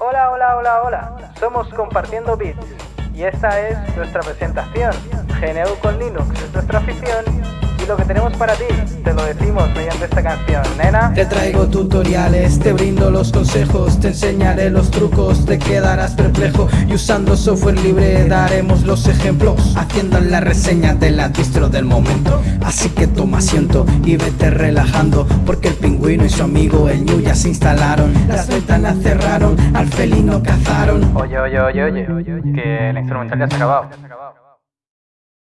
Hola, hola, hola, hola. Somos Compartiendo Bits y esta es nuestra presentación. GNU con Linux es nuestra afición y lo que tenemos para ti te lo decimos mediante esta canción, nena. Te traigo tutoriales, te brindo los consejos, te enseñaré los trucos, te quedarás perplejo y usando software libre daremos los ejemplos, haciendo la reseña de la distro del momento. Así que toma asiento y vete relajando, porque el pingüino y su amigo el ñu ya se instalaron, las ventanas cerraron, al felino cazaron. Oye, oye, oye, oye, que el instrumental ya se ha acabado.